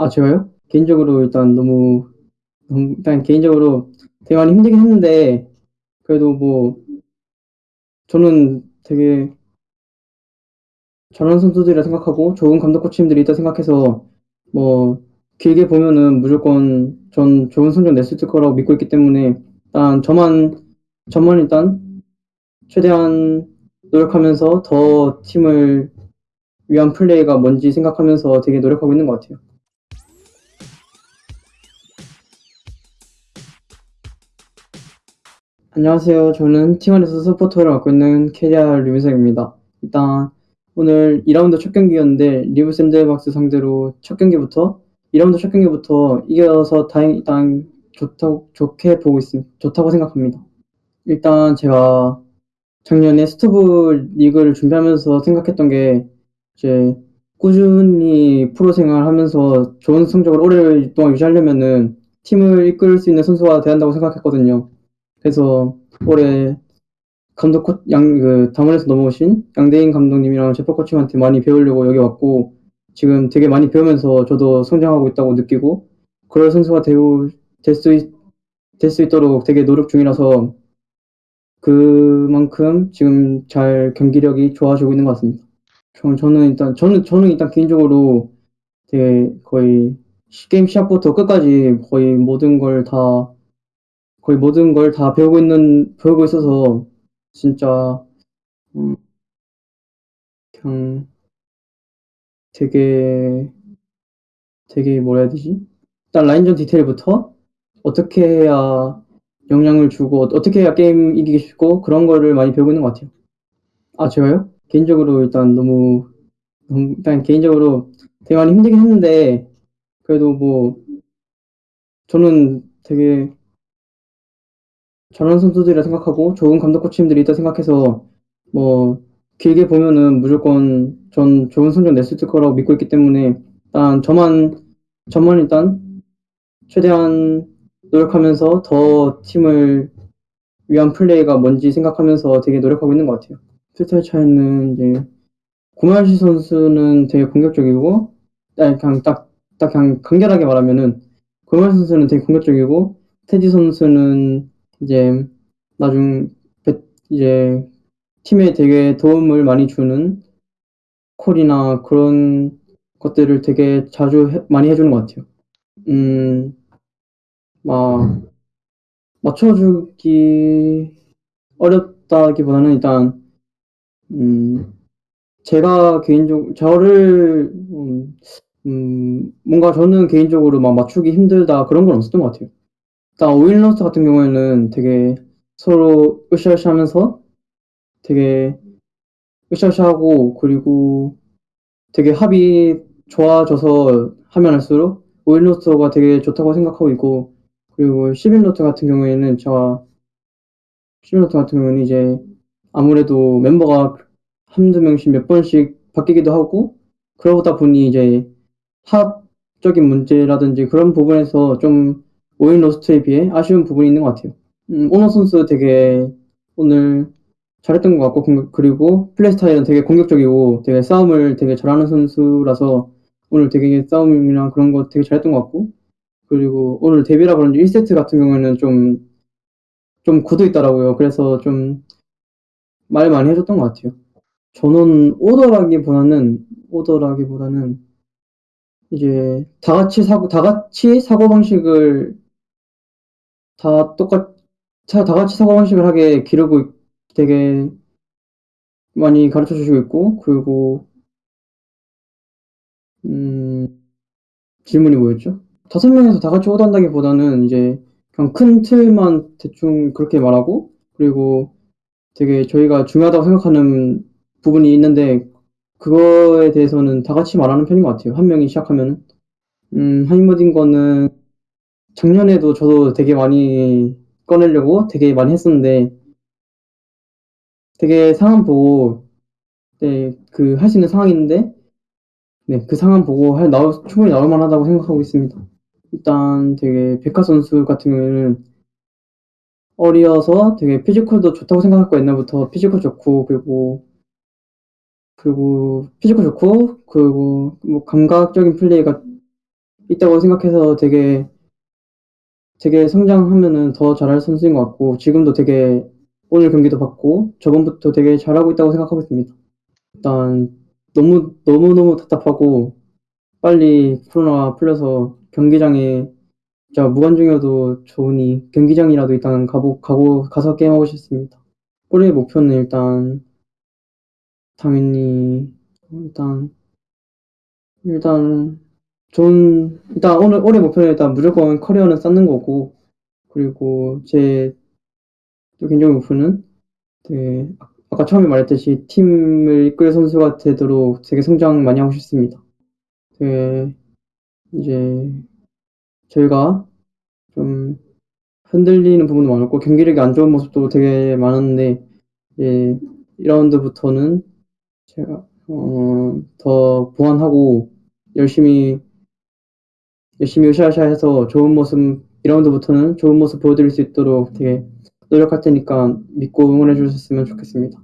아 제가요? 개인적으로 일단 너무 음 일단 개인적으로 되게 많이 힘들긴 했는데 그래도 뭐 저는 되게 잘하는 선수들이라 생각하고 좋은 감독 코치님들이 있다 생각해서 뭐 길게 보면은 무조건 전 좋은 성적 낼 수 있을 거라고 믿고 있기 때문에 일단 저만 저만 일단 최대한 노력하면서 더 팀을 위한 플레이가 뭔지 생각하면서 되게 노력하고 있는 것 같아요. 안녕하세요. 저는 T1에서 서포터를 맡고 있는 케리아 류민석입니다. 일단 오늘 2라운드 첫 경기였는데 리브 샌드박스 상대로 첫 경기부터 2라운드 첫 경기부터 이겨서 다행 일단 좋다고 좋게 보고 있습 좋다고 생각합니다. 일단 제가 작년에 스토브 리그를 준비하면서 생각했던 게 이제 꾸준히 프로 생활하면서 좋은 성적을 오랫동안 유지하려면은 팀을 이끌 수 있는 선수가 돼야 한다고 생각했거든요. 그래서 올해 감독 코, 양, 그, 담원에서 넘어오신 양대인 감독님이랑 제퍼 코치한테 많이 배우려고 여기 왔고, 지금 되게 많이 배우면서 저도 성장하고 있다고 느끼고, 그럴 선수가 되고, 될 수, 될수 있도록 되게 노력 중이라서, 그만큼 지금 잘 경기력이 좋아지고 있는 것 같습니다. 저, 저는 일단, 저는, 저는 일단 개인적으로 되게 거의 게임 시작부터 끝까지 거의 모든 걸 다, 거의 모든 걸 다 배우고 있는, 배우고 있어서, 진짜 음 그냥 되게 되게 뭐라 해야 되지? 일단 라인전 디테일부터 어떻게 해야 영향을 주고 어떻게 해야 게임 이기기 쉽고 그런 거를 많이 배우고 있는 것 같아요. 아 제가요? 개인적으로 일단 너무 일단 개인적으로 되게 많이 힘들긴 했는데 그래도 뭐 저는 되게 잘하는 선수들이라 생각하고 좋은 감독 코치님들이 있다 생각해서 뭐 길게 보면은 무조건 전 좋은 성적 낼 수 있을 거라고 믿고 있기 때문에 일단 저만 저만 일단 최대한 노력하면서 더 팀을 위한 플레이가 뭔지 생각하면서 되게 노력하고 있는 것 같아요. 스타일 차이는 이제 고말시 선수는 되게 공격적이고 아니 그냥 딱, 딱 그냥 간결하게 말하면은 고말시 선수는 되게 공격적이고 테디 선수는 이제 나중 이제 팀에 되게 도움을 많이 주는 콜이나 그런 것들을 되게 자주 해, 많이 해주는 것 같아요. 음, 막 맞춰주기 어렵다기보다는 일단 음, 제가 개인적 저를 음, 음, 뭔가 저는 개인적으로 막 맞추기 힘들다 그런 건 없었던 것 같아요. 일단 오일러스 같은 경우에는 되게 서로 으쌰으쌰 하면서 되게 으쌰으쌰 하고 그리고 되게 합이 좋아져서 하면 할수록 오일러스가 되게 좋다고 생각하고 있고 그리고 10인 roster 같은 경우에는 제가 10인 roster 같은 경우는 이제 아무래도 멤버가 한두 명씩 몇 번씩 바뀌기도 하고 그러다 보니 이제 합적인 문제라든지 그런 부분에서 좀 5인 roster에 비해 아쉬운 부분이 있는 것 같아요. 음, 오너 선수 되게 오늘 잘했던 것 같고 그리고 플레이 스타일은 되게 공격적이고 되게 싸움을 되게 잘하는 선수라서 오늘 되게 싸움이랑 그런 거 되게 잘했던 것 같고 그리고 오늘 데뷔라 그런지 1세트 같은 경우에는 좀, 좀 굳어 있더라고요. 그래서 좀 말 많이 해줬던 것 같아요. 저는 오더라기보다는, 오더라기보다는 이제 다 같이 사고, 다 같이 사고 방식을 다 똑같, 다 같이 사고방식을 하게 기르고 되게 많이 가르쳐 주시고 있고, 그리고, 음, 질문이 뭐였죠? 다섯 명에서 다 같이 오더한다기 보다는 이제 그냥 큰 틀만 대충 그렇게 말하고 그리고 되게 저희가 중요하다고 생각하는 부분이 있는데 그거에 대해서는 다 같이 말하는 편인 것 같아요. 한 명이 시작하면은. 음, 하이머딩거는 작년에도 저도 되게 많이 꺼내려고 되게 많이 했었는데 되게 상황 보고 네, 그 할 수 있는 상황인데 네, 그 상황 보고 할, 나올, 충분히 나올 만하다고 생각하고 있습니다. 일단 되게 백화 선수 같은 경우에는 어리어서 되게 physical도 좋다고 생각했고 옛날부터 physical 좋고 그리고 그리고 physical 좋고 그리고 뭐 감각적인 플레이가 있다고 생각해서 되게 되게 성장하면은 더 잘할 선수인 것 같고 지금도 되게 오늘 경기도 봤고 저번부터 되게 잘하고 있다고 생각하고 있습니다. 일단 너무 너무 너무 답답하고 빨리 코로나가 풀려서 경기장에 진짜 무관중이어도 좋으니 경기장이라도 일단 가보 가고 가서 게임하고 싶습니다. 올해 목표는 일단 당연히 일단 일단 좋은 일단 오늘 올해 목표는 일단 무조건 커리어는 쌓는 거고 그리고 제 또 개인적인 목표는 네아 아까 처음에 말했듯이 팀을 이끌 선수가 되도록 되게 성장 많이 하고 싶습니다. 네. 이제 저희가 좀 흔들리는 부분도 많았고 경기력이 안 좋은 모습도 되게 많았는데 예1 라운드부터는 제가 어 더 보완하고 열심히 열심히 으쌰으쌰 해서 좋은 모습 2 라운드부터는 좋은 모습 보여드릴 수 있도록 되게 노력할 테니까 믿고 응원해 주셨으면 좋겠습니다.